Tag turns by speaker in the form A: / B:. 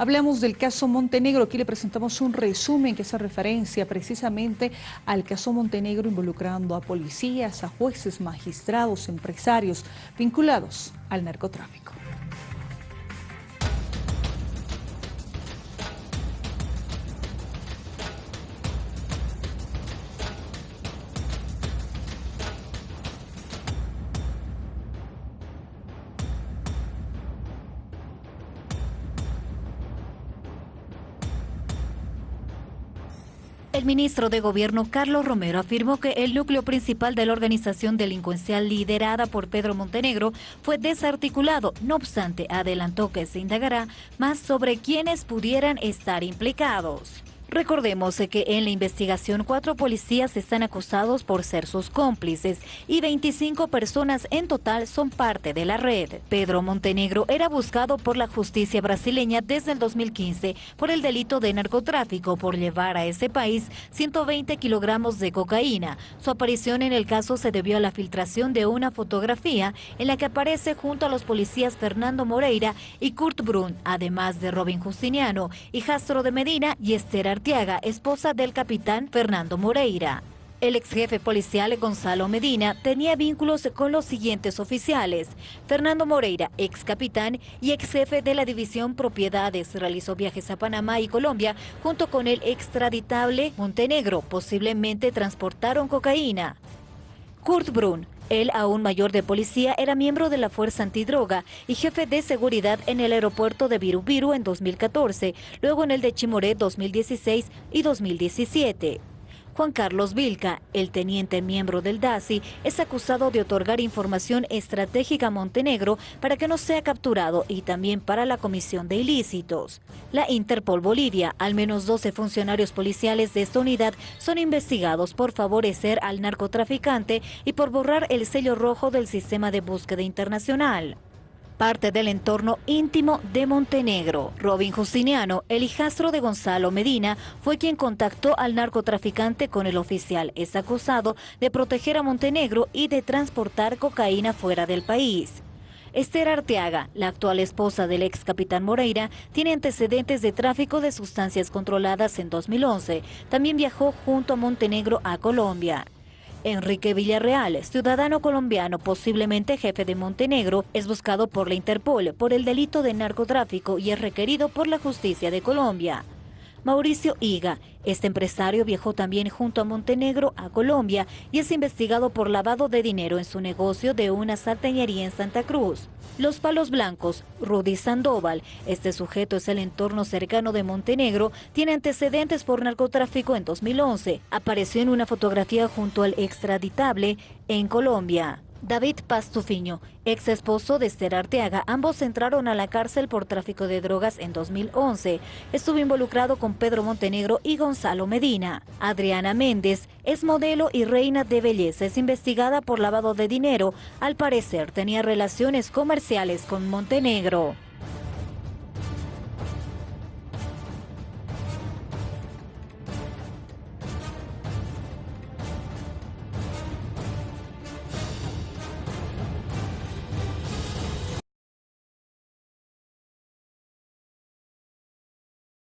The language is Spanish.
A: Hablamos del caso Montenegro, aquí le presentamos un resumen que hace referencia precisamente al caso Montenegro involucrando a policías, a jueces, magistrados, empresarios vinculados al narcotráfico.
B: El ministro de Gobierno Carlos Romero afirmó que el núcleo principal de la organización delincuencial liderada por Pedro Montenegro fue desarticulado. No obstante, adelantó que se indagará más sobre quiénes pudieran estar implicados. Recordemos que en la investigación cuatro policías están acusados por ser sus cómplices y 25 personas en total son parte de la red. Pedro Montenegro era buscado por la justicia brasileña desde el 2015 por el delito de narcotráfico por llevar a ese país 120 kilogramos de cocaína. Su aparición en el caso se debió a la filtración de una fotografía en la que aparece junto a los policías Fernando Moreira y Kurt Brun, además de Robin Justiniano, hijastro de Medina y Esther Artiaga, esposa del capitán Fernando Moreira. El ex jefe policial Gonzalo Medina tenía vínculos con los siguientes oficiales. Fernando Moreira, ex capitán y ex jefe de la división Propiedades, realizó viajes a Panamá y Colombia junto con el extraditable Montenegro. Posiblemente transportaron cocaína. Kurt Brun, el aún mayor de policía era miembro de la Fuerza Antidroga y jefe de seguridad en el aeropuerto de Virubiru en 2014, luego en el de Chimoré 2016 y 2017. Juan Carlos Vilca, el teniente miembro del DASI, es acusado de otorgar información estratégica a Montenegro para que no sea capturado y también para la comisión de ilícitos. La Interpol Bolivia, al menos 12 funcionarios policiales de esta unidad son investigados por favorecer al narcotraficante y por borrar el sello rojo del sistema de búsqueda internacional parte del entorno íntimo de Montenegro. Robin Justiniano, el hijastro de Gonzalo Medina, fue quien contactó al narcotraficante con el oficial. Es acusado de proteger a Montenegro y de transportar cocaína fuera del país. Esther Arteaga, la actual esposa del ex capitán Moreira, tiene antecedentes de tráfico de sustancias controladas en 2011. También viajó junto a Montenegro a Colombia. Enrique Villarreal, ciudadano colombiano, posiblemente jefe de Montenegro, es buscado por la Interpol por el delito de narcotráfico y es requerido por la justicia de Colombia. Mauricio Higa. Este empresario viajó también junto a Montenegro a Colombia y es investigado por lavado de dinero en su negocio de una salteñería en Santa Cruz. Los Palos Blancos, Rudy Sandoval, este sujeto es el entorno cercano de Montenegro, tiene antecedentes por narcotráfico en 2011. Apareció en una fotografía junto al extraditable en Colombia. David Pastufiño, ex esposo de Esther Arteaga, ambos entraron a la cárcel por tráfico de drogas en 2011. Estuvo involucrado con Pedro Montenegro y Gonzalo Medina. Adriana Méndez es modelo y reina de belleza, es investigada por lavado de dinero. Al parecer tenía relaciones comerciales con Montenegro.